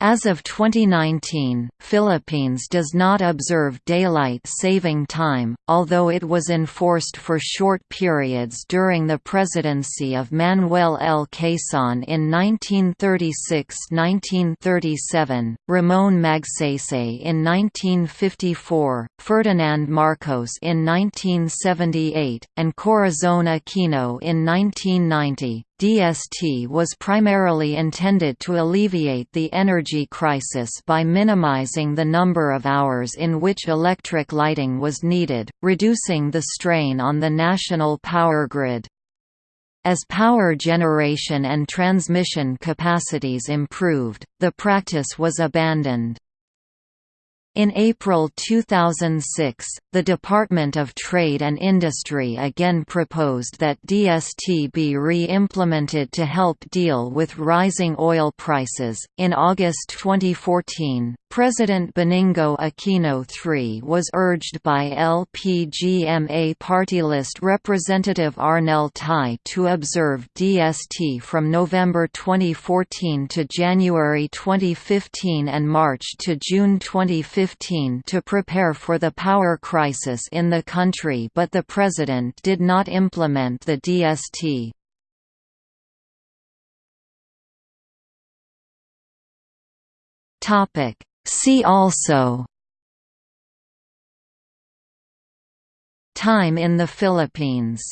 As of 2019, Philippines does not observe daylight saving time, although it was enforced for short periods during the presidency of Manuel L. Quezon in 1936–1937, Ramon Magsaysay in 1954, Ferdinand Marcos in 1978, and Corazon Aquino in 1990. DST was primarily intended to alleviate the energy crisis by minimizing the number of hours in which electric lighting was needed, reducing the strain on the national power grid. As power generation and transmission capacities improved, the practice was abandoned. In April 2006, the Department of Trade and Industry again proposed that DST be re-implemented to help deal with rising oil prices. In August 2014, President Benigno Aquino III was urged by LPGMA party list Representative Arnel Ty to observe DST from November 2014 to January 2015 and March to June 2015 2015 to prepare for the power crisis in the country but the president did not implement the DST. See also Time in the Philippines